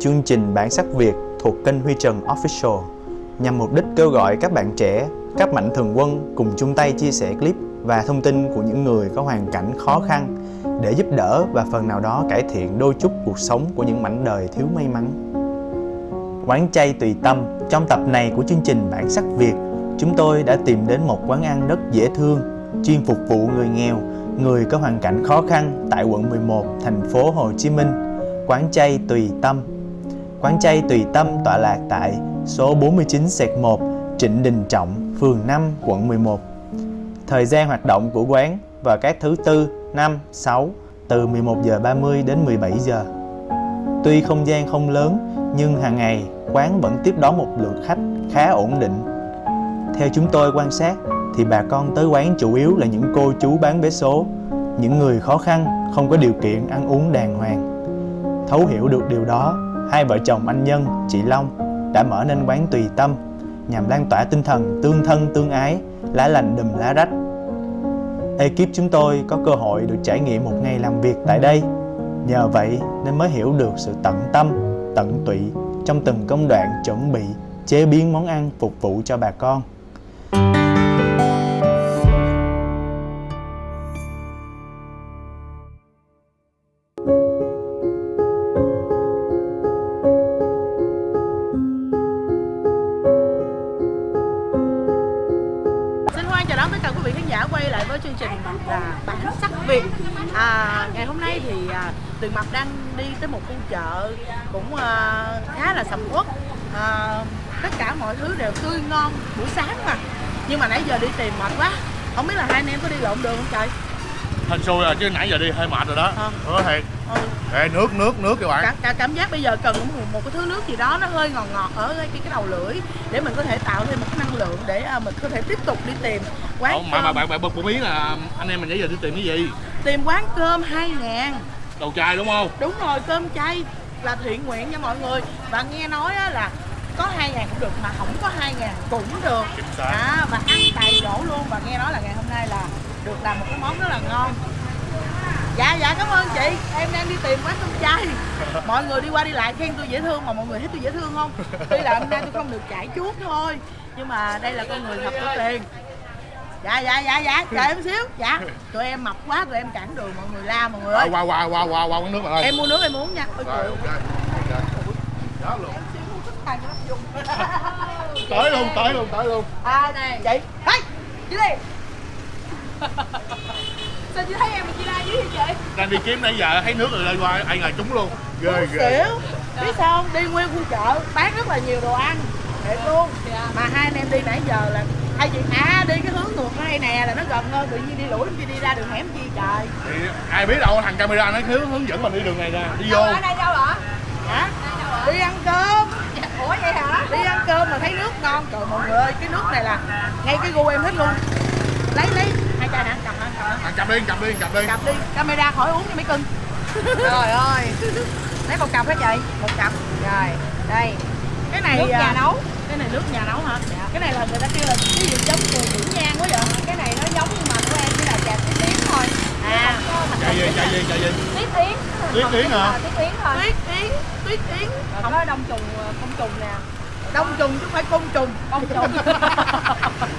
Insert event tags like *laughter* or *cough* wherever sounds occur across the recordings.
chương trình Bản sắc Việt thuộc kênh Huy Trần Official nhằm mục đích kêu gọi các bạn trẻ, các mạnh thường quân cùng chung tay chia sẻ clip và thông tin của những người có hoàn cảnh khó khăn để giúp đỡ và phần nào đó cải thiện đôi chút cuộc sống của những mảnh đời thiếu may mắn. Quán chay tùy tâm Trong tập này của chương trình Bản sắc Việt Chúng tôi đã tìm đến một quán ăn rất dễ thương Chuyên phục vụ người nghèo Người có hoàn cảnh khó khăn tại quận 11, thành phố Hồ Chí Minh Quán chay tùy tâm Quán chay tùy tâm tọa lạc tại số 49 1 Trịnh Đình Trọng, phường 5, quận 11 Thời gian hoạt động của quán vào các thứ tư, năm, 6 từ 11 giờ 30 đến 17 giờ. Tuy không gian không lớn nhưng hàng ngày quán vẫn tiếp đón một lượng khách khá ổn định. Theo chúng tôi quan sát thì bà con tới quán chủ yếu là những cô chú bán vé số, những người khó khăn, không có điều kiện ăn uống đàng hoàng. Thấu hiểu được điều đó, hai vợ chồng anh Nhân, chị Long đã mở nên quán Tùy Tâm nhằm lan tỏa tinh thần tương thân tương ái, lá lành đùm lá rách. Ekip chúng tôi có cơ hội được trải nghiệm một ngày làm việc tại đây. Nhờ vậy nên mới hiểu được sự tận tâm, tận tụy trong từng công đoạn chuẩn bị, chế biến món ăn phục vụ cho bà con. Giờ đi tìm mệt quá. Không biết là hai anh em có đi lộn đường không trời? hên xui rồi chứ nãy giờ đi hơi mệt rồi đó. Hứa thiệt Ừ. Ê, nước nước nước các bạn Cả, cả cảm giác bây giờ cần một, một cái thứ nước gì đó nó hơi ngọt ngọt ở cái, cái đầu lưỡi để mình có thể tạo thêm một cái năng lượng để à, mình có thể tiếp tục đi tìm quán Ủa, mà, mà bạn bạn bật một ý là anh em mình nãy giờ đi tìm cái gì tìm quán cơm 2 ngàn đầu chai đúng không đúng rồi cơm chay là thiện nguyện nha mọi người và nghe nói là có hai ngàn cũng được mà không có hai ngàn cũng được. À, và ăn tại chỗ luôn. Và nghe nói là ngày hôm nay là được làm một cái món rất là ngon. Dạ dạ cảm ơn chị. Em đang đi tìm quán cơm chay. *laughs* Mọi người đi qua đi lại khen tôi dễ thương mà mọi người thấy tôi dễ thương không? Tuy là hôm nay tôi không được chảy chuốt thôi nhưng mà đây là con người thật có tiền. Dạ dạ dạ dạ chờ em xíu. Dạ tụi em mập quá tụi em cản đường mọi người la mọi người ơi. qua qua qua qua qua quán nước bạn ơi. Em mua nước em uống nha. Ôi trời ơi. Tới luôn tới luôn tới luôn. À này. Chị. Hey chị đi. *laughs* Sao chị thấy em mà chị la dưới vậy chị? Đang đi kiếm nãy giờ thấy nước rồi lên qua ai ngờ trúng luôn. Ghê ghê. xỉu. Biết sao không? Đi nguyên khu chợ bán rất là nhiều đồ ăn. Thiệt luôn. Mà hai anh em đi nãy giờ là hay chị à đi cái hướng ngược ở đây nè là nó gần hơn tự nhiên đi lũi chị đi ra đường hẻm chi trời. Thì ai biết đâu thằng camera nó hướng hướng dẫn mình đi đường này nè. Đi vô. ở đây đâu hả? hả? Đi ăn cơm Ủa vậy hả? đi ăn cơm mà thấy nước ngon. Trời mọi người ơi cái nước này là ngay cái gu em thích luôn. Lấy lấy. Hai chai nè cầm lên cầm lên thằng cầm đi cầm đi cầm đi. Cầm đi camera khỏi uống nha mấy cưng. *laughs* Trời ơi. Lấy một cặp hả chị? một cặp. Rồi, đây. Cái này Nước nhà à, nấu. cái này nước nhà nấu hả? Dạ. cái này là người ta kêu là cái gì giống mùi dưỡng nhang quá vậy? Cái này nó giống nhưng mà của em chỉ là trà tí tiếng thôi. À. Chạy gì chạy gì chạy gì Tiếp yến. Tiếp yến hả? Ờ, Tiếp yến thôi. Tuyết yến tuyết yến. Rồi không có đông trùng, công trùng nè đông trùng chứ không phải côn trùng. Công trùng. *laughs*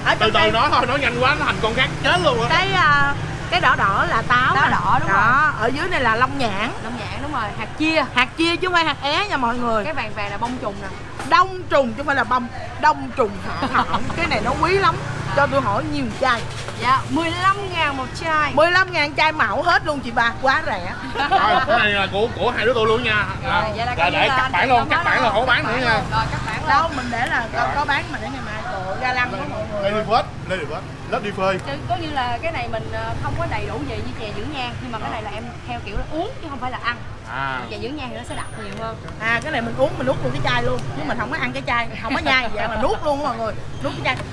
Ở từ từ nói thôi nói nhanh quá nó thành con khác chết luôn á. Cái à, cái đỏ đỏ là táo Táo nè. đỏ, đúng đó ở dưới này là long nhãn. Đông nhãn đúng rồi, hạt chia. Hạt chia chứ không phải hạt é nha mọi người. Cái vàng vàng là bông trùng nè. Đông trùng chứ không phải là bông. Đông trùng hạ thảo. Cái này nó quý lắm cho tôi hỏi nhiều chai. Dạ, 15 ngàn một chai. 15 ngàn chai mạo hết luôn chị ba quá rẻ. Rồi, cái này là của của hai đứa tôi luôn nha. Rồi, vậy là là để cắt bản luôn cắt bản là không bán nữa nha. Rồi, bạn đâu mình để là có, có bán mà để ngày mai. Trời ga lăng của mọi người. Lady First Lady First Lớp đi phơi. Chứ có như là cái này mình ờ, không có đầy đủ gì như chè dưỡng nhan Nhưng mà cái này là em theo kiểu là uống chứ không phải là ăn. À. Chè dưỡng nhan thì nó sẽ đặc nhiều hơn. À cái này mình uống mình nuốt luôn cái chai luôn. Chứ mình không có ăn cái chai không có nhai vậy mà nuốt luôn mọi người. Nuốt cái chai.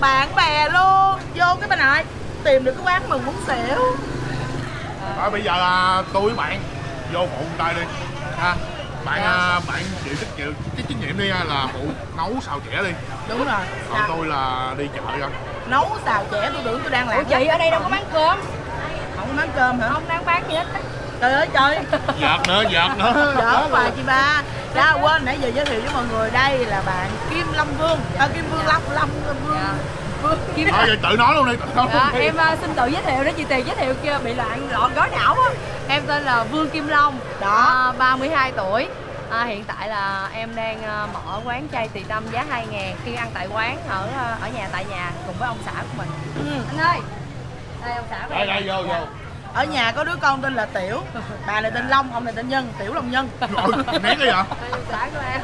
Bạn bè luôn. Vô cái bên này. Tìm được cái quán mừng muốn xỉu. Rồi bây giờ là tôi với bạn. Vô phụ tay đi. Ha bạn à, bạn chịu trách chịu cái trách nhiệm đi ha, là phụ nấu xào chẻ đi. Đúng rồi. Còn Sao? tôi là đi chợ ra nấu xào chẻ tôi tưởng tôi đang làm Ủa chị ở đây đâu có bán cơm? Không có bán cơm hả? Không đang bán gì hết trời ơi trời. Giọt nữa giọt nữa. *laughs* Đỡ hoài chị ba. Dạ quên nãy giờ giới thiệu với mọi người đây là bạn Kim Long Vương. À, Kim Vương Long Long Vương. Dạ. Kim thôi vậy tự nói luôn đi tự nói Dạ, luôn đi em uh, xin tự giới thiệu để chị Tiền giới thiệu kia bị loạn lọt gói não á. Em tên là Vương Kim Long, Đó. à, 32 tuổi. À, hiện tại là em đang à, mở quán chay tùy tâm giá 2 ngàn khi ăn tại quán ở à, ở nhà tại nhà cùng với ông xã của mình. ừ. Anh ơi, đây ông xã của đây đây vô vô Ở nhà có đứa con tên là Tiểu Bà này tên Long, ông này tên Nhân Tiểu Long Nhân nén cái vậy ông xã của em.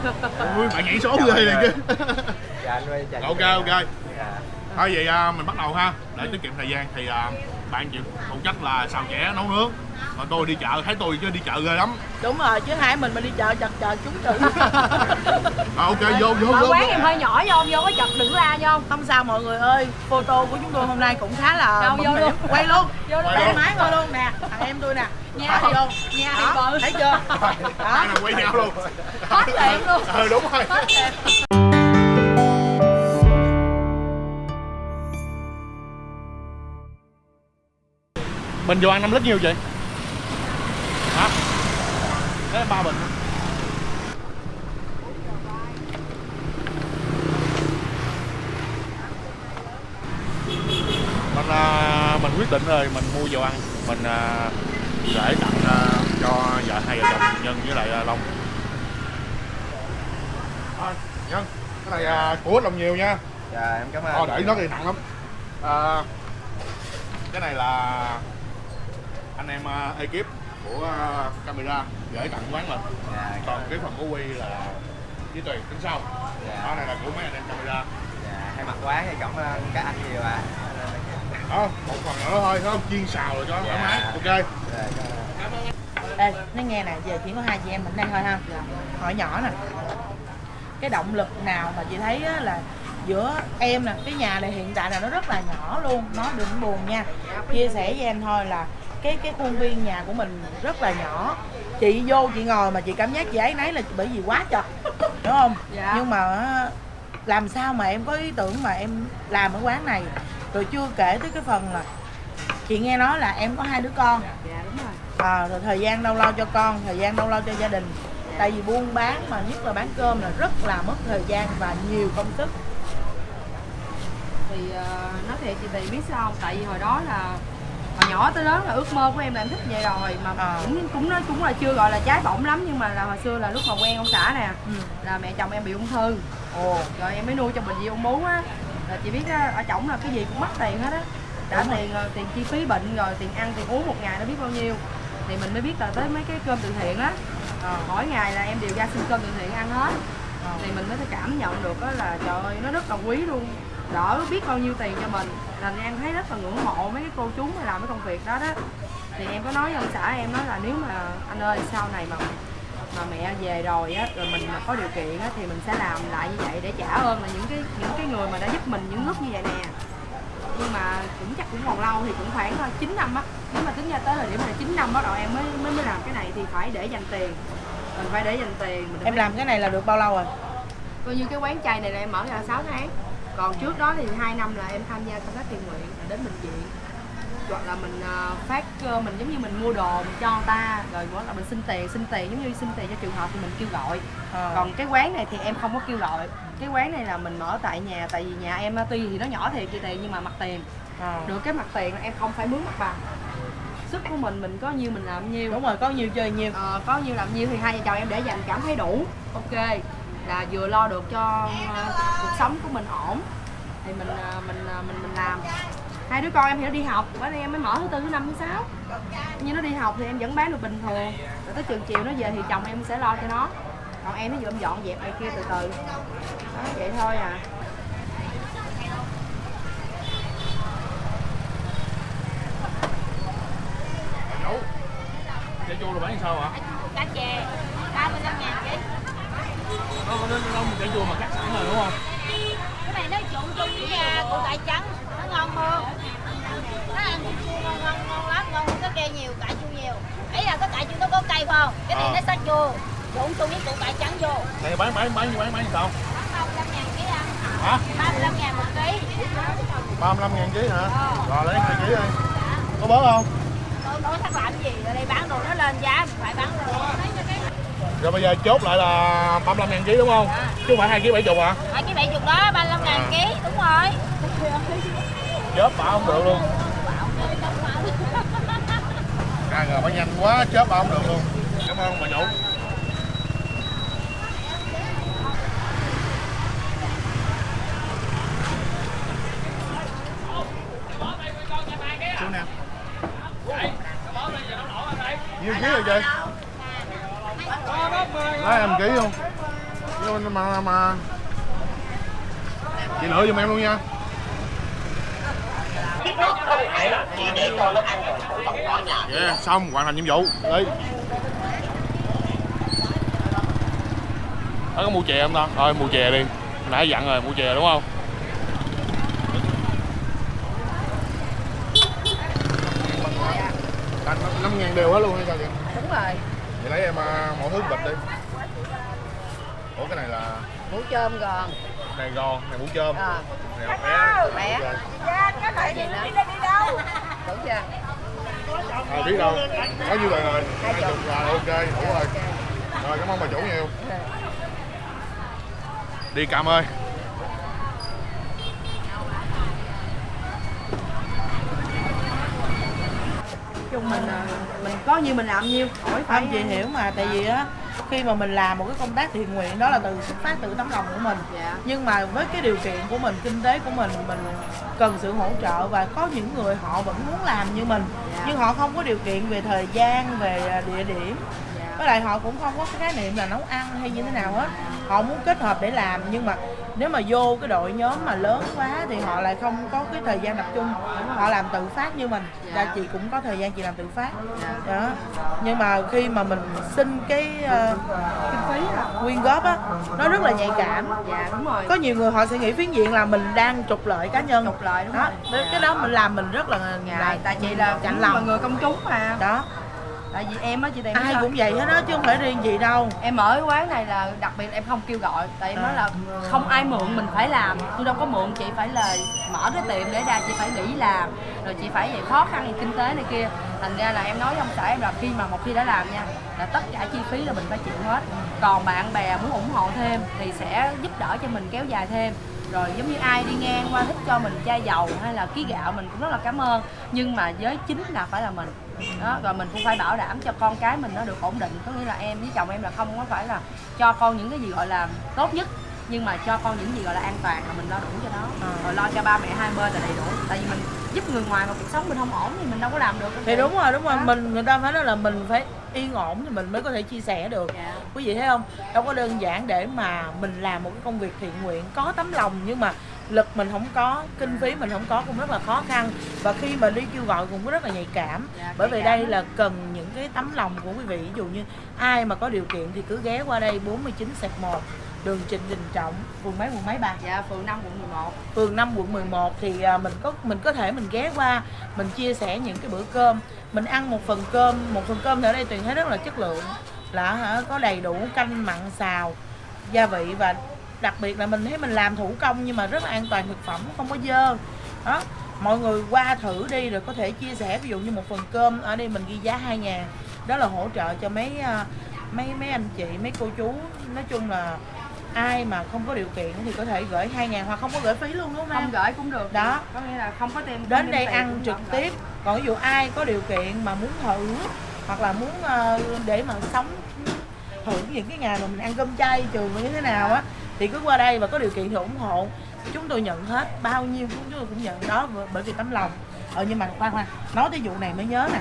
ui bạn nhảy số ghê này chứ Dạ anh ơi, ok ok Dạ. Thôi vậy à, mình bắt đầu ha. Để tiết kiệm thời gian thì à, bạn chịu phụ trách là xào chẻ nấu nướng. Còn tôi đi chợ thấy tôi chứ đi chợ ghê lắm. Đúng rồi, chứ hai mình mà đi chợ chật chật chúng chữ *laughs* à, ok vô vô vô quán em hơi nhỏ vô, vô có chật đừng la vô. Không? Sao mọi người ơi, photo của chúng tôi hôm nay cũng khá là Đâu, vô luôn. Quay luôn. Vô luôn. Tay máy vô luôn nè, thằng em tôi nè. Nhà Hỏi thì- vô. Nhà thì bự. Thấy chưa? *laughs* Hai Đó quay nhau luôn. Hết tiệm luôn. ừ đúng rồi Mình vô ăn 5 lít nhiêu chị hả? Đấy ba bình. Mình à, mình quyết định rồi mình mua dầu ăn. Mình à, để tặng à, cho vợ hai vợ chồng nhân với lại à, long. À, nhân cái này à, của ít lòng nhiều nha. Dạ em cảm ơn. Ờ, để nó thì nặng lắm. À, cái này là anh em uh, ekip của uh, camera gửi tặng quán mình. Dạ, còn cái phần của quy là với tùy tính sau. Dạ. đó này là của mấy anh em camera. Dạ, thay mặt quán thì cảm ơn các anh nhiều ạ. đó một phần nữa thôi không? Chiên xào rồi cho thoải Dạ. mái. Ok. Dạ, cảm ơn. Ê, nói nghe nè, giờ chỉ có hai chị em mình đây thôi ha. Hỏi nhỏ nè. Cái động lực nào mà chị thấy á, là giữa em nè, cái nhà này hiện tại là nó rất là nhỏ luôn Nó đừng buồn nha. Chia sẻ với em thôi là cái cái khuôn viên nhà của mình rất là nhỏ. Chị vô chị ngồi mà chị cảm giác chị ấy nấy là bởi vì quá chật *laughs* đúng không? Dạ. nhưng mà làm sao mà em có ý tưởng mà em làm ở quán này? Rồi chưa kể tới cái phần là chị nghe nói là em có hai đứa con. Dạ đúng rồi. à, rồi thời gian đâu lo cho con thời gian đâu lo cho gia đình. Tại vì buôn bán mà nhất là bán cơm là rất là mất thời gian và nhiều công sức. Thì uh, nói thiệt chị Tì biết sao không? Tại vì hồi đó là hồi nhỏ tới lớn là ước mơ của em là em thích vậy rồi mà Ờ. cũng cũng nói cũng là chưa gọi là trái bỏng lắm nhưng mà là hồi xưa là lúc mà quen ông xã nè ừ. là mẹ chồng em bị ung thư. Ồ. Rồi em mới nuôi trong bệnh viện ung bướu á. Là chị biết á, ở chổng là cái gì cũng mất tiền hết á. Đã Đúng tiền rồi tiền chi phí bệnh rồi tiền ăn tiền uống một ngày nó biết bao nhiêu. Thì mình mới biết là tới mấy cái cơm từ thiện á. Ờ, mỗi ngày là em đều ra xin cơm từ thiện ăn hết. Ờ. thì mình mới cảm nhận được là trời ơi nó rất là quý luôn. Đỡ biết bao nhiêu tiền cho mình là em thấy rất là ngưỡng mộ mấy cái cô chú mà làm cái công việc đó đó. Thì em có nói với ông xã em nói là nếu mà anh ơi sau này mà mà mẹ về rồi á rồi mình mà có điều kiện á thì mình sẽ làm lại như vậy để trả ơn là những cái những cái người mà đã giúp mình những lúc như vậy nè. Nhưng mà cũng chắc cũng còn lâu thì cũng khoảng ờ, 9 năm á. Nếu mà tính ra tới thời điểm này 9 năm bắt đầu em mới mới mới làm cái này thì phải để dành tiền. Mình phải để dành tiền mình em làm cái này là được bao lâu rồi? Coi như cái quán chay này là em mở ra 6 tháng còn trước đó thì 2 năm là em tham gia công tác thiện nguyện đến bệnh viện hoặc là mình ờ, phát ờ, mình giống như mình mua đồ mình cho người ta rồi hoặc là mình xin tiền xin tiền giống như xin tiền cho trường hợp thì mình kêu gọi. Ờ. còn cái quán này thì em không có kêu gọi. Cái quán này là mình mở tại nhà tại vì nhà em tuy thì nó nhỏ thiệt chị tiền nhưng mà mặt tiền. Ờ. được cái mặt tiền là em không phải mướn mặt bằng. Sức của mình mình có nhiêu mình làm nhiêu. Đúng rồi có nhiều chơi nhiều Ờ, có nhiêu làm nhiêu thì hai vợ chồng em để dành cảm thấy đủ. Ok là vừa lo được cho ờ, cuộc sống của mình ổn. Thì mình ờ, mình ờ, mình mình làm. Hai đứa con em thì nó đi học bữa nay em mới mở thứ tư thứ năm thứ sáu. Như nó đi học thì em vẫn bán được bình thường. Rồi tới trường chiều nó về thì chồng em sẽ lo cho nó. Còn em nó vừa dọn dẹp này kia từ từ. Đó vậy thôi à. Dấu Chả chua là bán sao hả? cá chè 35 ngàn ký Nó đến đâu chả chua mà cắt sẵn rồi đúng không? cái này nó trộn chung với à, củ cải trắng nó ngon hơn nó ăn cũng chua ngon ngon ngon lắm ngon hơn cái kia nhiều cải chua nhiều ấy là cái cải chua nó có cay phải không cái này Ờ. nó sát chua trộn chung với củ cải trắng vô Này bán bán bán bán bán sao? bán 35 ngàn ký ăn Hả? 35 ngàn một ký 35 ngàn ký hả? Rồi lấy 2 ký đi Có bớt không? tôi nói thắc làm gì ở đây bán đồ nó lên giá mình phải bán đồ rồi bây giờ chốt lại là 35 ngàn ký đúng không? Chứ không phải hai ký bảy chục hả? Hai cái bảy chục đó 35 ngàn ký đúng rồi. Chớp bảo không được luôn. Ra rồi phải nhanh quá chớp bảo không được luôn. Cảm ơn bà chủ chú nè nhiêu ký rồi chị lấy em ký không? Nhưng mà, mà, chị lựa giùm em luôn nha. Yeah, xong hoàn thành nhiệm vụ. Đi Đó có mua chè không ta? Thôi mua chè đi. Hồi Nãy dặn rồi mua chè đúng không? năm ngàn đều hết luôn hay sao vậy? đúng rồi. Vậy lấy em à, mỗi thứ bịch đi Ủa cái này là mũ chôm gòn. Này gòn, này mũ chôm. À, Này bé bé cái gì nữa đúng chưa À biết đâu Có như vậy rồi. Hai chục. rồi ok đủ rồi. Rồi cảm ơn bà chủ nhiều. Đi Cam ơi. Chung mình à, mình có như mình làm nhiêu hỏi phải không chị hiểu mà tại vì á khi mà mình làm một cái công tác thiện nguyện đó là từ xuất phát từ tấm lòng của mình. Dạ. Nhưng mà với cái điều kiện của mình kinh tế của mình mình cần sự hỗ trợ và có những người họ vẫn muốn làm như mình. Dạ. nhưng họ không có điều kiện về thời gian về à, địa điểm với lại họ cũng không có cái khái niệm là nấu ăn hay như thế nào hết. Họ muốn kết hợp để làm nhưng mà nếu mà vô cái đội nhóm mà lớn quá thì họ lại không có cái thời gian tập trung. Họ làm tự phát như mình. Dạ. là chị cũng có thời gian chị làm tự phát. Dạ. đó. Nhưng mà khi mà mình xin cái uh, kinh phí quyên góp á nó rất là nhạy cảm. Dạ đúng rồi. Có nhiều người họ sẽ nghĩ phiến diện là mình đang trục lợi cá nhân. Trục lợi đúng đó. rồi. Cái đó mình làm mình rất là là ngại tại chị là là lòng. người công chúng mà. Đó tại vì em á chị tiền ai cũng vậy hết đó chứ không phải riêng gì đâu. Em ở cái quán này là đặc biệt em không kêu gọi tại em nói là không ai mượn mình phải làm. Tôi đâu có mượn chị phải là mở cái tiệm để ra chị phải nghỉ làm. Rồi chị phải vậy khó khăn kinh tế này kia. Thành ra là em nói với ông xã em là khi mà một khi đã làm nha là tất cả chi phí là mình phải chịu hết. Còn bạn bè muốn ủng hộ thêm thì sẽ giúp đỡ cho mình kéo dài thêm rồi giống như ai đi ngang qua thích cho mình chai dầu hay là ký gạo, mình cũng rất là cảm ơn. Nhưng mà với chính là phải là mình. Đó, rồi mình cũng phải bảo đảm cho con cái mình nó được ổn định. Có nghĩa là em với chồng em là không có phải là cho con những cái gì gọi là tốt nhất nhưng mà cho con những gì gọi là an toàn là mình lo đủ cho nó. Rồi lo cho ba mẹ hai bên là đầy đủ. Tại vì mình giúp người ngoài mà cuộc sống mình không ổn thì mình đâu có làm được. Thì đúng rồi đúng rồi. Đó. mình người ta phải nói là mình phải yên ổn thì mình mới có thể chia sẻ được. Dạ. quý vị thấy không? Đâu có đơn giản để mà mình làm một cái công việc thiện nguyện có tấm lòng nhưng mà lực mình không có kinh phí mình không có cũng rất là khó khăn. Và khi mà đi kêu gọi cũng rất là nhạy cảm. Dạ, bởi nhạy vì cảm đây là cần những cái tấm lòng của quý vị. Ví dụ như ai mà có điều kiện thì cứ ghé qua đây 49 sạc 1 đường Trịnh Đình Trọng phường mấy quận mấy bà? Dạ phường 5 quận 11 phường 5 quận 11 thì à, mình có mình có thể mình ghé qua mình chia sẻ những cái bữa cơm. Mình ăn một phần cơm một phần cơm thì ở đây tuyền thấy rất là chất lượng là hả có đầy đủ canh mặn xào gia vị và đặc biệt là mình thấy mình làm thủ công nhưng mà rất là an toàn thực phẩm không có dơ. Đó mọi người qua thử đi rồi có thể chia sẻ ví dụ như một phần cơm ở đây mình ghi giá 2 ngàn đó là hỗ trợ cho mấy à, mấy mấy anh chị mấy cô chú. Nói chung là ai mà không có điều kiện thì có thể gửi 2 ngàn hoặc không có gửi phí luôn đúng không không em? gửi cũng được Đó. có nghĩa là không có tem đến không đây ăn trực không gửi. tiếp còn ví dụ ai có điều kiện mà muốn thử hoặc là muốn ờ, để mà sống thử những cái ngày mà mình ăn cơm chay trường như thế nào á thì cứ qua đây và có điều kiện thì ủng hộ chúng tôi nhận hết bao nhiêu chúng tôi cũng nhận đó bởi vì tấm lòng ờ nhưng mà khoan khoan nói tới vụ này mới nhớ nè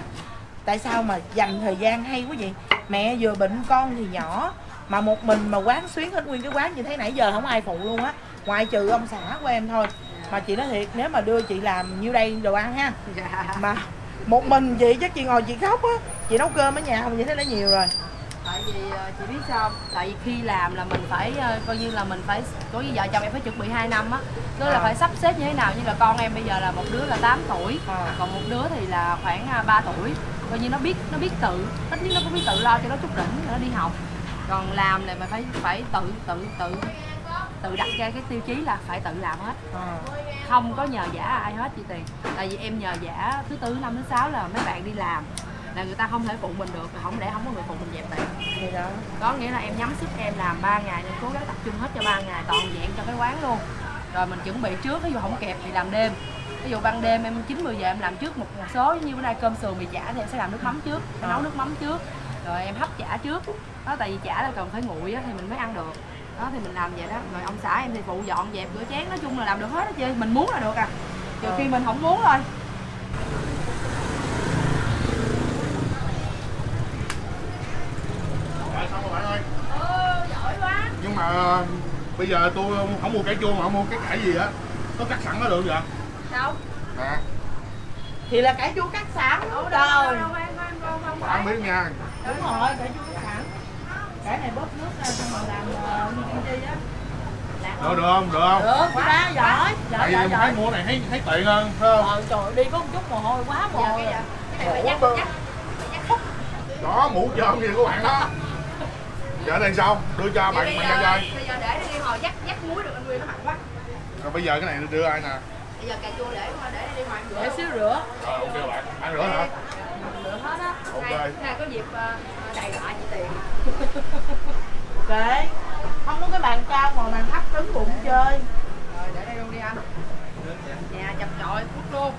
tại sao mà dành thời gian hay quá vậy mẹ vừa bệnh con thì nhỏ mà một mình mà quán xuyến hết nguyên cái quán như thế nãy giờ không ai phụ luôn á. Ngoại trừ ông xã của em thôi. Mà chị nói thiệt nếu mà đưa chị làm nhiêu đây đồ ăn ha. Dạ. Mà một mình chị chắc chị ngồi chị khóc á. Chị nấu cơm ở nhà không vậy thế đã nhiều rồi. Tại vì ờ, chị biết sao tại vì khi làm là mình phải ờ, coi như là mình phải có như vợ chồng em phải chuẩn bị 2 năm á. Tức là À. phải sắp xếp như thế nào. Như là con em bây giờ là một đứa là 8 tuổi À. còn một đứa thì là khoảng à, 3 tuổi. Coi như nó biết nó biết tự ít nhất nó cũng biết tự lo cho nó chút đỉnh nó đi học còn làm này mà phải phải tự tự tự tự đặt ra cái tiêu chí là phải tự làm hết. À. không có nhờ giả ai hết chị tiền. Tại vì em nhờ giả thứ tư năm thứ sáu là mấy bạn đi làm là người ta không thể phụ mình được không lẽ không có người phụ mình dẹp đó. Có nghĩa là em nhắm sức em làm 3 ngày nên cố gắng tập trung hết cho 3 ngày toàn diện cho cái quán luôn. Rồi mình chuẩn bị trước ví dụ không kẹp thì làm đêm. Ví dụ ban đêm em 9 10 giờ em làm trước một, một số như bữa nay cơm sườn mì chả thì em sẽ làm nước mắm trước em nấu nước mắm trước. Rồi em hấp chả trước đó tại vì chả là cần phải nguội á, thì mình mới ăn được đó thì mình làm vậy đó rồi ông xã em thì phụ dọn dẹp rửa chén nói chung là làm được hết đó chị mình muốn là được à trừ khi mình không muốn thôi Rồi, xong rồi bạn ơi ừ giỏi quá nhưng mà ờ, bây giờ tôi không mua cải chua mà không mua cái cải gì á có cắt sẵn nó được vậy đâu nè thì là cải chua cắt sẵn đâu đâu đâu không không bạn biết nha đúng rồi cải chua cái này bóp nước ra xong rồi làm ờ, như kim chi á. Được được không? Được không? Được quá. Giỏi giỏi giỏi thấy mua này thấy thấy tiện hơn phải không? Ờ trời đi có một chút mồ hôi quá mồ giờ hôi cái này phải nhắc Ủa, nhắc đó mũ trơm gì của bạn đó. Giờ đây sao? Đưa cho bạn bạn ra chơi bây giờ để đi hồi dắt dắt muối được anh Nguyên nó mặn quá. Rồi bây giờ cái này đưa ai nè? Bây giờ cà chua để để đi ngoài rửa. Để xíu rửa. Rồi ok bạn. Ăn rửa hả? Rửa á Ok. nay, có dịp đầy lại chị tiền. *laughs* Kệ. Không có cái bàn cao mà bàn thấp cứng bụng chơi. Rồi để đây luôn đi anh. Nhà chập chọi phút luôn.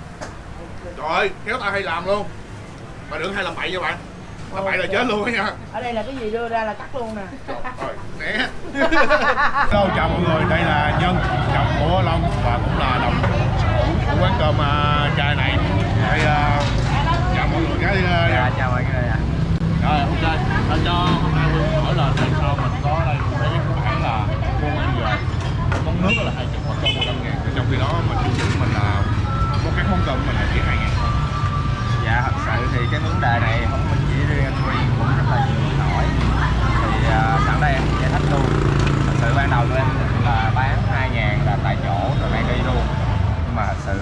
Trời ơi kéo tay hay làm luôn. Mà đừng hay làm bậy nha bạn? Làm bậy là chết luôn á nha. Ở đây là cái gì đưa ra là cắt luôn nè. Rồi né. *laughs* Hello chào mọi người. Đây là Nhân chồng của Long và cũng là đồng của quán cơm uh, chai này. Đây uh, chào mọi người cái uh, Dạ, chào mọi người ạ. rồi ok à, cho hôm nay Hương hỏi là tại sao mình có đây một cái bản là mua ăn về món nước là hai chục hoặc cơm một trăm ngàn trong khi đó mình chương trình mình là một cái món cơm mình là chỉ hai ngàn thôi Dạ, thật sự thì cái vấn đề này không mình chỉ riêng anh Huy cũng rất là nhiều người hỏi. Thì à, sẵn đây em giải thích luôn. Thật sự ban đầu tụi em là bán 2 ngàn là tại chỗ rồi mang đi luôn. Nhưng mà thật sự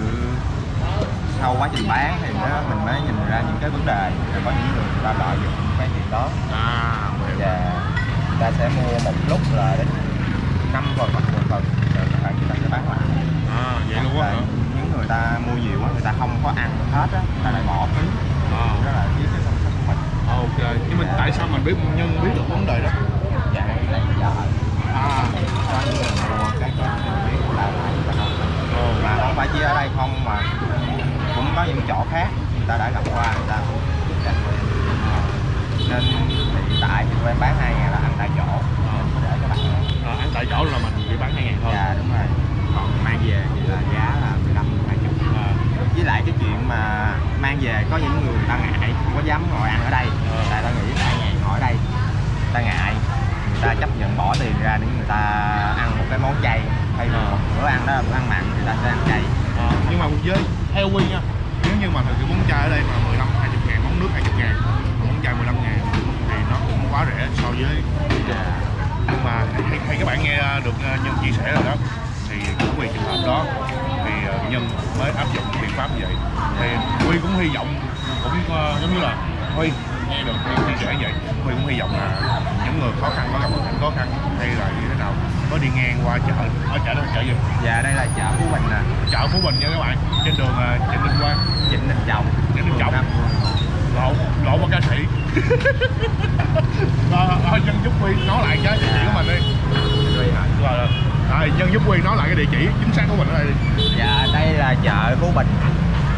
sau quá trình bán thì nó, mình mới nhìn ra những cái vấn đề. Có những người ta lợi dụng cái chuyện đó. À và người ta sẽ mua một lúc là đến 5 phần hoặc 10 phần rồi người ta người ta sẽ bán lại. à vậy luôn á những người ta mua nhiều á, người ta không có ăn hết á, người ta lại bỏ phí. À. đó là cái cái công sức của mình. Ok. Nhưng mà tại sao mình biết nhân biết được vấn đề đó? Dạ lấy chợ à. Cho những người mua cái cái biết là mà không phải chỉ ở đây không mà có những chỗ khác người ta đã gặp qua người ta cũng em. nên hiện tại thì tụi em bán hai ngàn là ăn tại chỗ có để cho bạn à, ăn tại chỗ là mình chỉ bán hai ngàn thôi. Dạ đúng rồi. Còn mang về thì là giá là 15 20 à, với lại cái chuyện mà mang về có những người ta ngại không có dám ngồi ăn ở đây. Ờ. tại ta nghĩ tại ngày ngồi ở đây người ta ngại người ta chấp nhận bỏ tiền ra để người ta ăn một cái món chay. Hay là Ờ. một bữa ăn đó là bữa ăn mặn thì ta sẽ ăn chay. À, nhưng mà với theo quy nha mà thực sự món chai ở đây mà 15 20 ngàn món nước 20 ngàn món chai 15 ngàn thì nó cũng quá rẻ so với nhưng mà hay, hay các bạn nghe ờ, được ờ, nhân chia sẻ rồi đó thì cũng vì trường hợp đó thì ờ, nhân mới áp dụng biện pháp như vậy. Thì huy cũng hy vọng cũng uh, giống như là huy nghe được nhân chia sẻ vậy huy cũng hy vọng là những người khó khăn có gặp hoàn cảnh khó khăn hay là như thế nào có đi ngang qua chợ ở chợ đó là chợ gì? Và đây là chợ Phú Bình nè. Chợ Phú Bình nha các bạn trên đường ờ, Trịnh Đình Quang. Trịnh Đình Trọng. Trịnh Đình Trọng. Lộn lộn qua ca sĩ. Rồi thôi nhân giúp huy nói lại cái địa chỉ của mình đi. Duy hả? rồi rồi nhân giúp huy nói lại cái địa chỉ chính xác của mình ở đây đi. Dạ đây là chợ Phú Bình.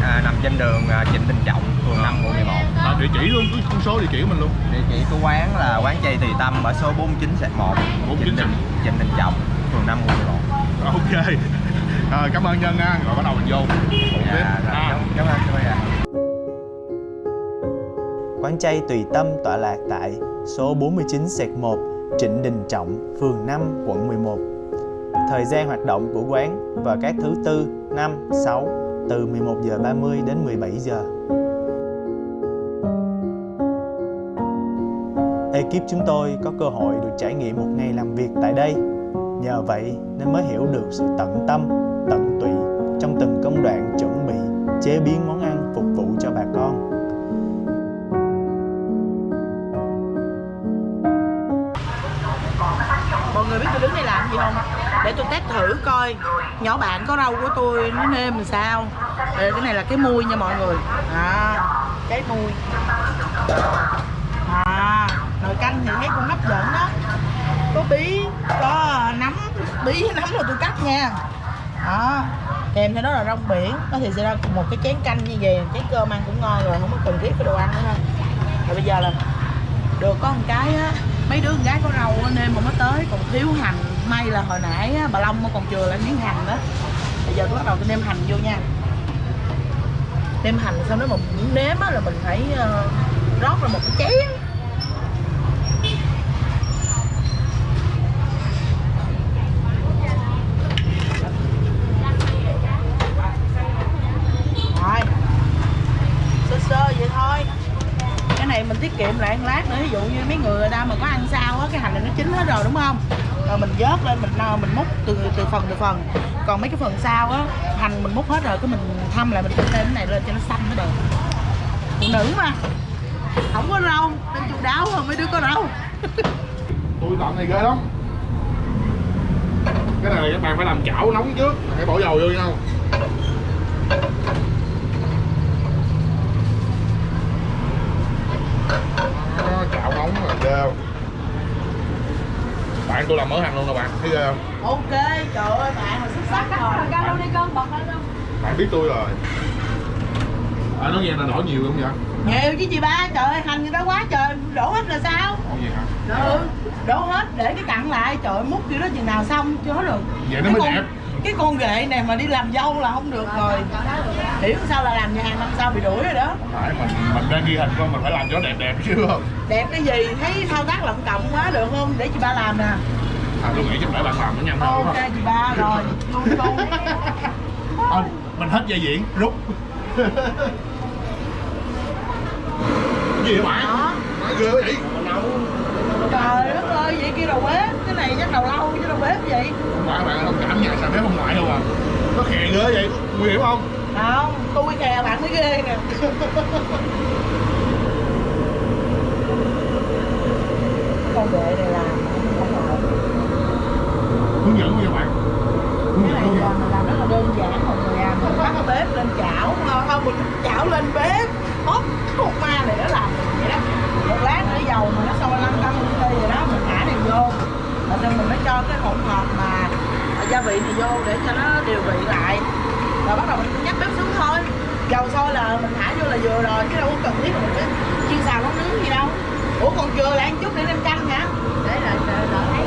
À, nằm trên đường à, Trịnh Đình Trọng phường 5 quận 11 à, địa chỉ luôn con số địa chỉ của mình luôn. Địa chỉ của quán là quán chay Tùy Tâm ở số 49 1 49 Trịnh Đình Trịnh Đình Trọng phường 5 quận 11 ok. Rồi cảm ơn nhân nha rồi bắt đầu mình vô. Dạ, rồi, À, cảm, cảm ơn các bạn Quán chay Tùy Tâm tọa lạc tại số 49 1 Trịnh Đình Trọng, phường 5, quận 11. Thời gian hoạt động của quán vào các thứ tư, năm, 6 từ 11 giờ 30 đến 17 giờ. Ekip chúng tôi có cơ hội được trải nghiệm một ngày làm việc tại đây. Nhờ vậy nên mới hiểu được sự tận tâm, tận tụy trong từng công đoạn chuẩn bị, chế biến món ăn phục vụ cho bà con. mọi người biết tôi đứng đây làm gì không? Để tôi test thử coi. Nhỏ bạn có rau của tôi nó nêm làm sao? Đây, cái này là cái mui nha mọi người. À, cái mui canh thì thấy cũng hấp dẫn đó. Có bí có à, nấm bí nấm là tôi cắt nha. Đó kèm theo đó là rong biển. Nó thì sẽ ra một cái chén canh như vậy chén cơm ăn cũng ngon rồi không có cần thiết cái đồ ăn nữa ha. Rồi bây giờ là được có một cái á mấy đứa con gái có rau nên mà mới tới còn thiếu hành. May là hồi nãy á, bà Long còn chừa lại miếng hành đó. Bây giờ tôi bắt đầu tôi nêm hành vô nha. Nêm hành xong đó mà muốn nếm á, là mình phải uh, rót ra một cái chén rồi sơ sơ vậy thôi cái này mình tiết kiệm lại ăn lát nữa, ví dụ như mấy người người ta mà có ăn sao á, cái hành này nó chín hết rồi, đúng không? Rồi mình vớt lên, mình mình múc từ từ phần từ phần. Còn mấy cái phần sau á, hành mình múc hết rồi, cái mình thăm lại, mình thêm cái này lên cho nó xanh mới được. Phụ nữ mà. Không có rau, nên chu đáo hơn mấy đứa có rau. *laughs* Tôi làm này ghê lắm. Cái này các bạn phải làm chảo nóng trước, phải bỏ dầu vô nha Đó, chảo nóng là ghê không? bạn tôi làm mỡ hành luôn nè bạn. Thấy ghê không? Ok trời ơi bạn là xuất sắc rồi Canh luôn đi con, bật lên luôn bạn biết tôi rồi. À, nói nghe là đổ nhiều không vậy? Nhiều chứ chị ba trời ơi hành người ta quá trời đổ hết là sao? Ủa gì hả? Ừ đổ hết để cái cặn lại trời ơi, múc kiểu đó chừng nào xong chưa hết được vậy nó cái mới con, đẹp. cái con ghệ này mà đi làm dâu là không được rồi hiểu sao là làm nhà hàng năm sau bị đuổi rồi đó. Phải mình mình đang ghi hình con mình phải làm cho đẹp đẹp chứ không? Đẹp cái gì? Thấy thao tác lộng cộng quá được không? Để chị ba làm nè. À tôi nghĩ chắc để bạn làm nó nhanh hơn ok không chị ba rồi. *laughs* Luôn luôn. Không mình hết dây diễn rút. Gì vậy? Bạn Nói ghê vậy? Trời đất ơi vậy kia đầu bếp cái này chắc đầu lâu chứ đầu bếp vậy. Không phải bạn thông cảm nhà sao bếp không ngoại đâu à. Nó khè ghê vậy nguy hiểm không không tôi kè bạn mới ghê nè con ghệ này ngờ hướng dẫn như bạn. Hướng cái dẫn là mình làm rất là đơn giản mọi người à mình bắt bếp lên chảo không? Mình chảo lên bếp. Hốt con ma này nó làm vậy đó một lát nữa dầu mà nó sôi lăn tăn đây rồi đó mình thả này vô. Rồi xong mình mới cho cái hỗn hợp mà gia vị này vô để cho nó điều vị lại. Rồi bắt đầu mình thôi. Dầu sôi là mình thả vô là vừa rồi, chứ đâu có cần thiết là mình phải chiên xào nấu nướng gì đâu. Ủa, còn chưa lại ăn chút để lên canh hả? Để là đỡ thấy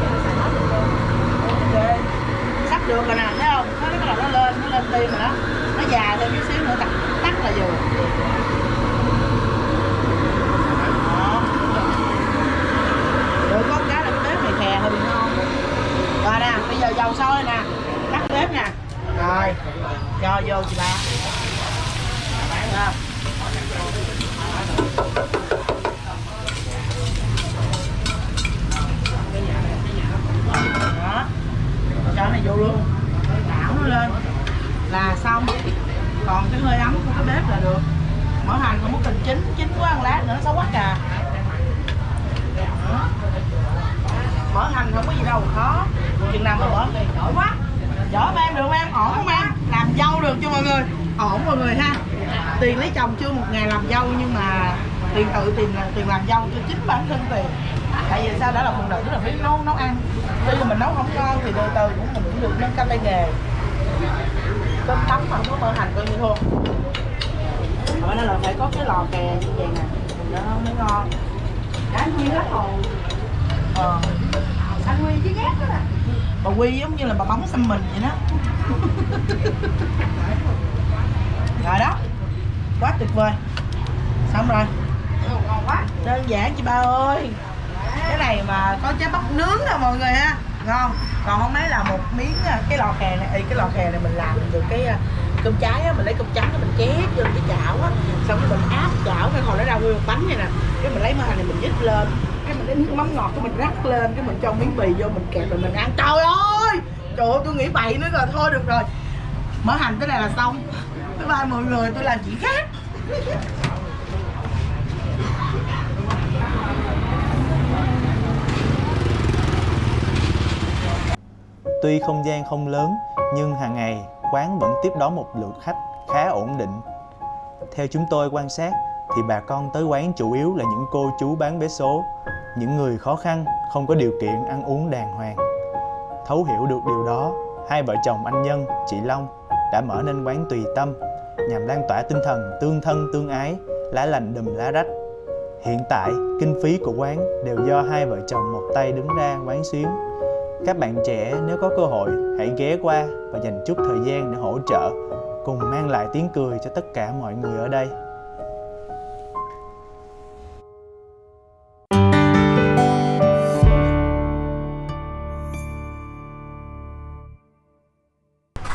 ok. Sắp được rồi nè, thấy không? Nó bắt đầu nó lên nó lên tim rồi đó. Nó già thêm chút xíu nữa, tắt tắt là vừa. Được có cá là cái bếp này khè hơi bị ngon rồi nè, bây giờ dầu sôi nè. Tắt bếp nè. Rồi. Cho vô chị ba Đó. đó cho này vô luôn. Đảo nó lên. Là xong. Còn cái hơi ấm của cái bếp là được. Mỡ hành không có cần chín chín quá ăn lát nữa nó xấu quá cà mỡ hành không có gì đâu, khó. Chừng nào mà mỡ giỏi quá. Dở mà em được em? Ổn không em? Làm dâu được cho mọi người. Ổn mọi người ha. Tiền lấy chồng chưa một ngày làm dâu, nhưng mà tiền tự, tiền tiền làm dâu cho chính bản thân tiền. Tại vì sao? Đã là phụ nữ là phải nấu nấu ăn tuy là mình nấu không ngon thì từ từ cũng mình cũng được nâng cao tay nghề. Cơm tấm mà không có mỡ hành coi như thua vậy nên là phải có cái lò kè như vậy nè nó mới ngon. Đã nguyên hết hồn ờ. Anh Nguyên chứ ghét đó nè. Bà quy giống như là bà bóng xăm mình vậy đó. Rồi đó. Quá tuyệt vời. Xong rồi. Ngon quá. Đơn giản chị ba ơi cái này mà có trái bắp nướng nè mọi người ha. Ngon. Còn không mấy là một miếng à, cái lò kè này ê, cái lò kè này mình làm được cái à, cơm trái á mình lấy cơm trắng mình chét vô cái chảo á. Xong rồi mình áp chảo cái hồi nó ra nguyên một bánh này nè. Cái mình lấy mỡ hành này mình dít lên. Cái mình lấy nước mắm ngọt cái mình rắc lên cái mình cho miếng bì vô mình kẹp rồi mình ăn. Trời ơi! Trời ơi tôi nghĩ bậy nữa rồi thôi được rồi. Mở hành tới này là xong. Bye bye mọi người tôi làm chuyện khác. Tuy không gian không lớn, nhưng hàng ngày quán vẫn tiếp đón một lượng khách khá ổn định. Theo chúng tôi quan sát, thì bà con tới quán chủ yếu là những cô chú bán vé số, những người khó khăn không có điều kiện ăn uống đàng hoàng. Thấu hiểu được điều đó, hai vợ chồng anh Nhân, chị Long đã mở nên quán tùy tâm nhằm lan tỏa tinh thần tương thân tương ái, lá lành đùm lá rách. Hiện tại, kinh phí của quán đều do hai vợ chồng một tay đứng ra quán xuyến. Các bạn trẻ nếu có cơ hội hãy ghé qua và dành chút thời gian để hỗ trợ, cùng mang lại tiếng cười cho tất cả mọi người ở đây.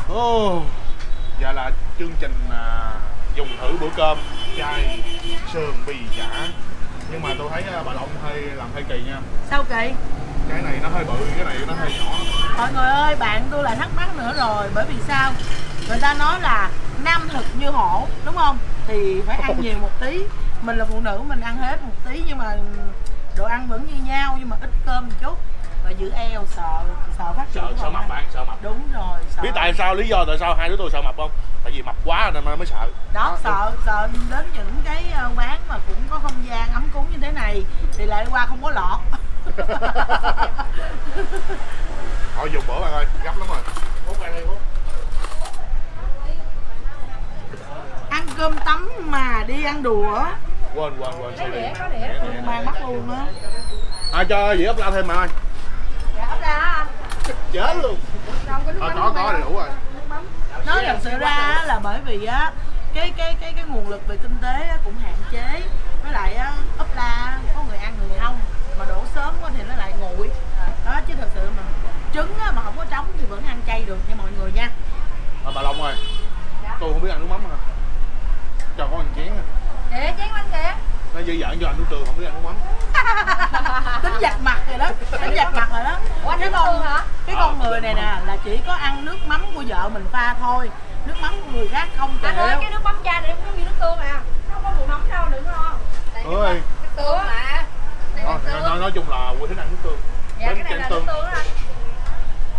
Ồ, Dạ là chương trình à, dùng thử bữa cơm chay sườn bì chả. Nhưng mà tôi thấy à, bà Long hơi làm hơi kỳ nha. Sao kỳ Cái này nó hơi bự, cái này nó hơi nhỏ. Mọi người ơi bạn tôi lại thắc mắc nữa rồi bởi vì sao? Người ta nói là nam thực như hổ đúng không? Thì phải ăn nhiều một tí. Mình là phụ nữ mình ăn hết một tí nhưng mà đồ ăn vẫn như nhau nhưng mà ít cơm một chút. Và giữ eo sợ sợ phát triển Sợ, sợ mập bạn, sợ mập. Đúng rồi sợ. Biết tại sao, lý do tại sao hai đứa tôi sợ mập không? Tại vì mập quá nên mới sợ. Đó sợ sợ đến những cái ờ, quán mà cũng có không gian ấm cúng như thế này thì lại qua không có lọt *laughs* Thôi dùng bữa bạn ơi, gấp lắm rồi. Ăn đi mốt ăn cơm tấm mà đi ăn đùa Quên, quên, quên, sorry. Đĩa, có đĩa. mang bắt luôn á. À cho dĩa ốc la thêm mà ơi. Dạ ốc ra hả? Chết luôn. Không có nước Ờ, có, có đầy đủ rồi. nói thật sự ra là bởi vì á cái cái cái cái nguồn lực về kinh tế cũng hạn chế. Với lại á, ấp la có người ăn người không mà đổ sớm quá thì nó lại nguội. Đó chứ thật sự mà trứng á, mà không có trống thì vẫn ăn chay được nha mọi người nha. À, Bà Long ơi Tôi không biết ăn nước mắm hả? Cho có ăn chén à. Kìa chén bánh kìa. Nó dư dặn cho anh nước tương không biết ăn nước mắm. *laughs* Tính giặt mặt rồi đó tính giặt mặt rồi đó. Ủa cái con hả? cái con người này nè là chỉ có ăn nước mắm của vợ mình pha thôi. Nước mắm của người khác không Anh ơi cái nước mắm chai này cũng như nước tương à không có mùi mắm đâu đừng lo. Tại Nước tương mà Này Nói, nước nói, tương nói, nói chung là tôi thích ăn nước tương. Dạ Bánh cái này là nước tương. tương đó anh?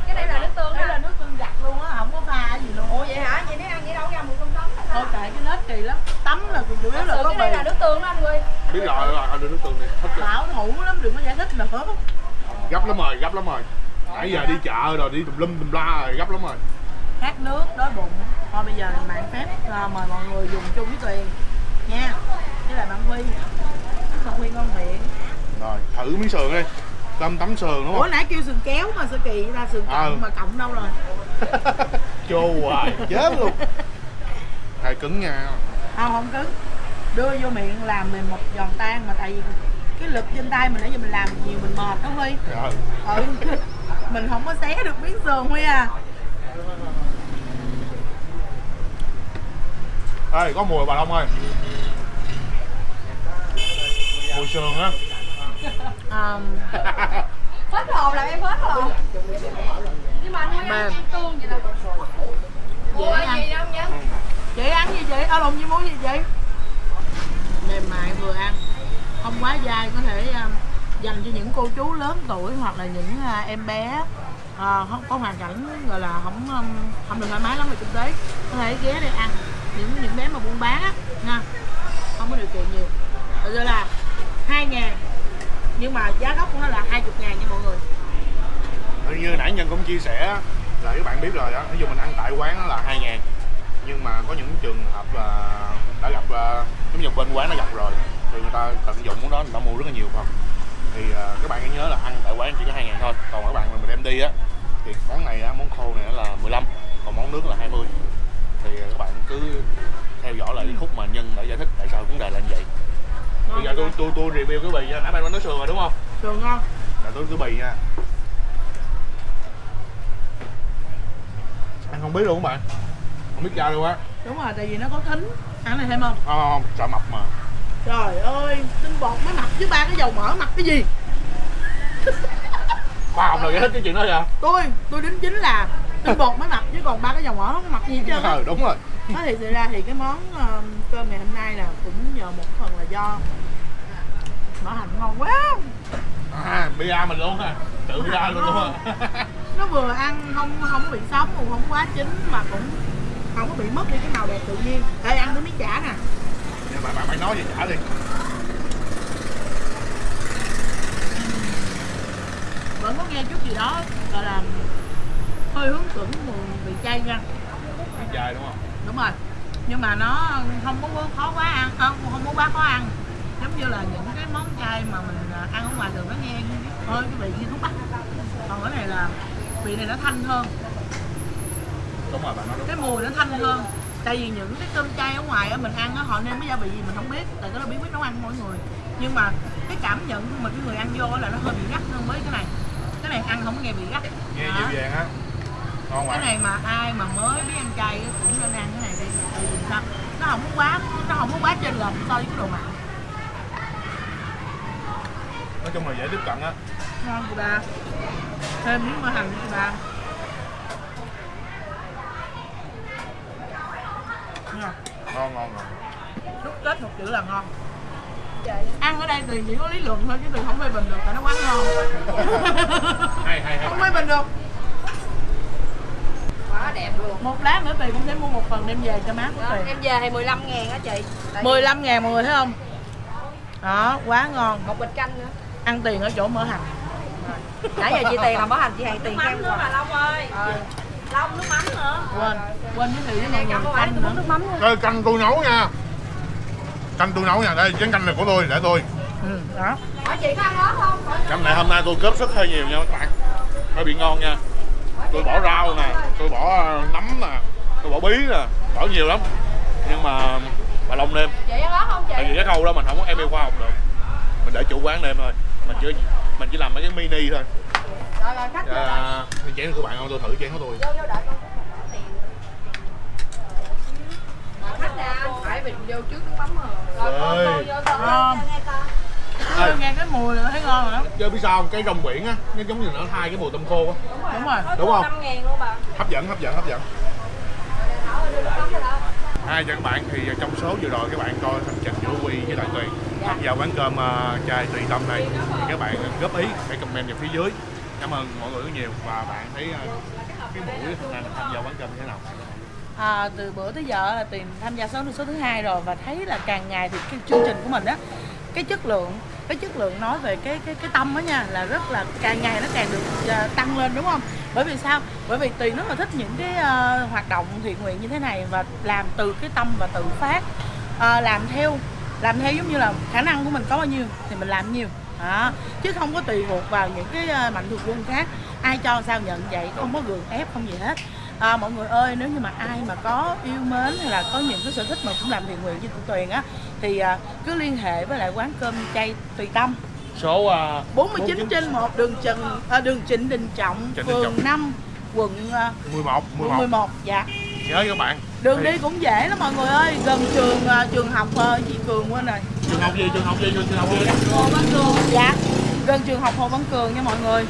Cái này là nước tương đây là đó nước tương giặt luôn á không có pha gì luôn. Ủa vậy hả? Vậy nếu ăn vậy đâu ra mùi cơm tấm thôi kệ cái nết kỳ lắm. Tắm là chủ yếu là có cái này là nước tương đó anh Huy. Biết rồi, rồi, đưa nước tương đi. Thích bảo thủ lắm đừng có giải thích nữa Gấp lắm rồi, gấp lắm rồi. Nãy giờ đi chợ rồi, đi tùm lum tùm la rồi, gấp lắm rồi. Khát nước đói bụng. Thôi bây giờ mạng phép à, mời mọi người dùng chung với tuyền. Nha với lại bạn huy. Bạn huy ngon miệng thử miếng sườn đi. Cơm tấm sườn đúng ủa không? nãy kêu sườn kéo mà sao kỳ ra sườn cộng Ờ. mà cộng đâu rồi? *laughs* Chô hoài, chết luôn. *laughs* Thầy cứng nha. Không không cứng. Đưa vô miệng làm mình một giòn tan mà tại vì cái lực trên tay mình nãy giờ mình làm nhiều mình mệt đó huy. Rồi, ừ. *laughs* Mình không có xé được miếng sườn huy à. Ê, có mùi bà Long ơi. Mùi sườn á à, Hết hồn làm em hết hồn Nhưng mà anh Huy ăn tương vậy là dễ Ủa ăn. gì đâu nhá. Chị ăn gì chị? Ở lồng gì muốn gì chị? Mềm mại vừa ăn. Không quá dai có thể um, dành cho những cô chú lớn tuổi hoặc là những uh, em bé uh, không có hoàn cảnh gọi là không um, không được thoải mái lắm về kinh tế. Có thể ghé đây ăn. Những những bé mà buôn bán á nha. Không có điều kiện nhiều. Ra là hai ngàn nhưng mà giá gốc của nó là 20 ngàn nha mọi người. Như nãy Nhân cũng chia sẻ là các bạn biết rồi đó, ví dụ mình ăn tại quán là 2 ngàn. Nhưng mà có những trường hợp là đã gặp à, giống như bên quán đã gặp rồi thì người ta tận dụng món đó người ta mua rất là nhiều phần. Thì à, các bạn hãy nhớ là ăn tại quán chỉ có 2 ngàn thôi. Còn các bạn mà mình đem đi á thì món này á, món khô này là 15 còn món nước là 20 thì các bạn cứ theo dõi lại cái khúc mà Nhân đã giải thích tại sao vấn đề là như vậy bây giờ tôi tôi tôi review cái bì nha nãy bạn nói sườn rồi đúng không? Sườn ngon. Là tôi cứ bì nha. Ăn không biết luôn các bạn. Không biết ra luôn á. Đúng rồi tại vì nó có thính. Ăn này thêm không? Không không sợ mập mà. Trời ơi tinh bột mới mập chứ ba cái dầu mỡ mập cái gì? *laughs* Khoa học nào giải thích cái chuyện đó vậy tôi tôi đính chính là tinh bột mới mập chứ còn ba cái dầu mỡ không có mập gì hết trơn ừ, đúng rồi nói thiệt sự ra thì cái món ờ, cơm ngày hôm nay là cũng nhờ một phần là do mỡ hành ngon quá. À bia mình luôn ha tự bia luôn không *laughs* nó vừa ăn không không có bị sống cũng không quá chín mà cũng không có bị mất đi cái màu đẹp tự nhiên. Ê ăn cái miếng chả nè. Bạn bạn, bạn nói gì trả đi. Vẫn có nghe chút gì đó gọi là hơi hướng tưởng mùi vị chay nha. Bị chai đúng không đúng rồi. Nhưng mà nó không có khó quá ăn không không có quá khó ăn. Giống như là những cái món chay mà mình à, ăn ở ngoài đường nó nghe hơi cái vị như thuốc bắc. Còn cái này là vị này nó thanh hơn. Đúng rồi bạn nói đúng cái mùi nó thanh hơn. Tại vì những cái cơm chay ở ngoài á mình ăn á họ nêm cái gia vị gì mình không biết tại cái đó bí quyết nấu ăn mỗi người. Nhưng mà cái cảm nhận của mình cái người ăn vô là nó hơi bị gắt hơn với cái này. Cái này ăn không có nghe bị gắt. Nghe Đó. dịu dàng á ngon cái này mà ai mà mới biết ăn chay á, cũng nên ăn cái này đi. Tại vì sao? Nó không có quá nó không có quá trên lệch so với cái đồ mặn. Nói chung là dễ tiếp cận á. Ngon chị ba. Thêm miếng mỡ hành chị ba. Ngon. Ngon ngon đúc kết một chữ là ngon. Ăn ở đây thì chỉ có lý luận thôi chứ từ không phê bình được tại nó quá ngon. *laughs* Hay hay hay. Không phê bình được quá đẹp luôn. Một lát nữa tiền cũng sẽ mua một phần đem về cho má của đó, tiền em về thì 15 ngàn á chị. Tại vì 15 ngàn mọi người thấy không? Đó quá ngon. Một bịch canh nữa. Ăn tiền ở chỗ mỡ hành. Nãy giờ chị tiền làm bó hành chị hàng tiền khen nữa mà Long ơi. Ờ. Long nước mắm nữa. Quên quên giới thiệu với mọi người. canh tôi muốn nữa. nước mắm luôn. Ê, canh tôi nấu nha. Canh tôi nấu nha. Đây chén canh này của tôi để tôi. Ừ, đó. Hỏi chị có ăn đó không? Canh này hôm nay tôi cướp sức hơi nhiều nha các bạn. Hơi bị ngon nha. Tôi bỏ rau nè tôi bỏ ờ, nấm nè tôi bỏ bí nè bỏ nhiều lắm. Nhưng mà bà long nêm. Chị ăn đó không chị? Tại vì cái khâu đó mình không có em yêu khoa học được. Mình để chủ quán nêm thôi. Mình chỉ mình chỉ làm mấy cái mini thôi. Rồi rồi khách à, chén của bạn không? Tôi thử chén của tôi. Vô vô đợi con khách nè phải mình vô trước nước mắm rồi. Rồi con vô vô vô ngon Nghe cái mùi là thấy ngon rồi đó. Chơi biết sao không? cái rong biển á nó giống như nó thay cái mùi tôm khô á. Đúng rồi. Đúng không? 5 ngàn luôn bà. Hấp dẫn hấp dẫn hấp dẫn. Hai cho các bạn thì trong số vừa rồi các bạn coi hành trình của Quy với lại Tuyền. Tham gia quán cơm uh, chai Tùy Tâm này thì các bạn góp ý hãy comment vào phía dưới. Cảm ơn mọi người rất nhiều. Và bạn thấy uh, cái buổi hôm nay mình tham gia quán cơm như thế nào? À, từ bữa tới giờ là tiền tham gia số số thứ hai rồi. Và thấy là càng ngày thì cái chương trình của mình á cái chất lượng cái chất lượng nói về cái cái cái tâm đó nha là rất là càng ngày nó càng được à, tăng lên đúng không? Bởi vì sao? Bởi vì tùy rất là thích những cái uh, hoạt động thiện nguyện như thế này và làm từ cái tâm và tự phát uh, làm theo làm theo giống như là khả năng của mình có bao nhiêu thì mình làm nhiều. Đó. chứ không có tùy thuộc vào những cái ờ, mạnh thường quân khác. Ai cho sao nhận vậy không có gượng ép không gì hết à, mọi người ơi nếu như mà ai mà có yêu mến hay là có những cái sở thích mà cũng làm thiện nguyện như tụi Tuyền á thì à, cứ liên hệ với lại quán cơm chay tùy tâm. Số uh, 49 trên 1 đường Trần à, đường Trịnh Đình Trọng Trịnh Đình phường Trọng. 5 quận à, 11 quận 11 11 dạ. Nhớ các bạn. Đường đi cũng dễ lắm mọi người ơi gần trường à, trường học à, gì Cường quên rồi. Trường học gì trường học gì trường học gì? Hồ Văn Cường dạ. Gần trường học Hồ Văn Cường nha mọi người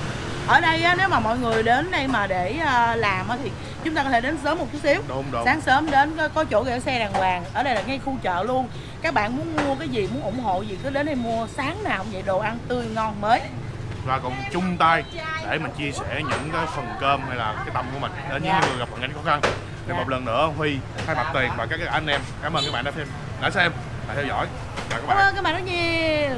ở đây á, nếu mà mọi người đến đây mà để à, làm á, thì chúng ta có thể đến sớm một chút xíu. Đúng đúng. Sáng sớm đến có, có chỗ gửi xe đàng hoàng ở đây là ngay khu chợ luôn. Các bạn muốn mua cái gì muốn ủng hộ gì cứ đến đây mua sáng nào cũng vậy đồ ăn tươi ngon mới. Và cùng chung tay để mình chia sẻ những cái phần cơm hay là cái tâm của mình. Đến những Dạ. người gặp hoàn cảnh khó khăn thì Dạ. một lần nữa huy thay mặt tiền và các anh em cảm ơn các bạn đã xem đã xem và theo dõi. Chào các cảm bạn ơn các bạn rất nhiều